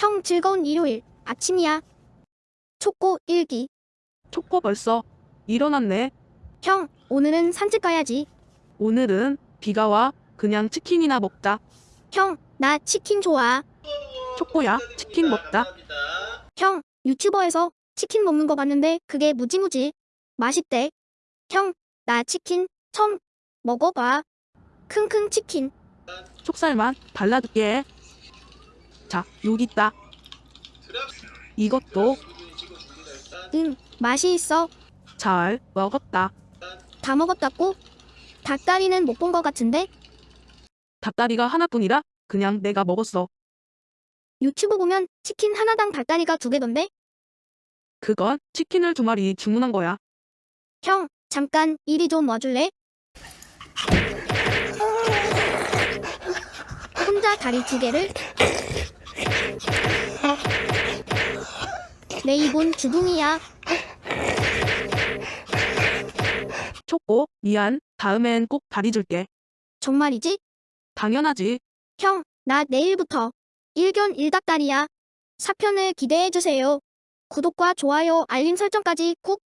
형 즐거운 일요일 아침이야. 초코 일기. 초코 벌써 일어났네. 형 오늘은 산책 가야지. 오늘은 비가 와. 그냥 치킨이나 먹자. 형 나 치킨 좋아. 초코야, 치킨 먹자. 형 유튜버에서 치킨 먹는 거 봤는데 그게 무지무지 맛있대. 형 나 치킨 처음 먹어봐. 킁킁 치킨. 속살만 발라줄게. 자, 여기 있다. 이것도 응 맛이 있어. 잘 먹었다. 다 먹었다고? 닭다리는 못본거 같은데 닭다리가 하나뿐이라 그냥 내가 먹었어. 유튜브 보면 치킨 하나당 닭다리가 두 개던데? 그건 치킨을 두 마리 주문한 거야. 형 잠깐 이리 좀 와줄래? 혼자 다리 두 개를 내 입은 주둥이야 초코, 미안. 다음엔 꼭 다리 줄게. 정말이지? 당연하지. 형 나 내일부터 일견 일닭다리야 4편을 기대해주세요 구독과 좋아요 알림 설정까지 꼭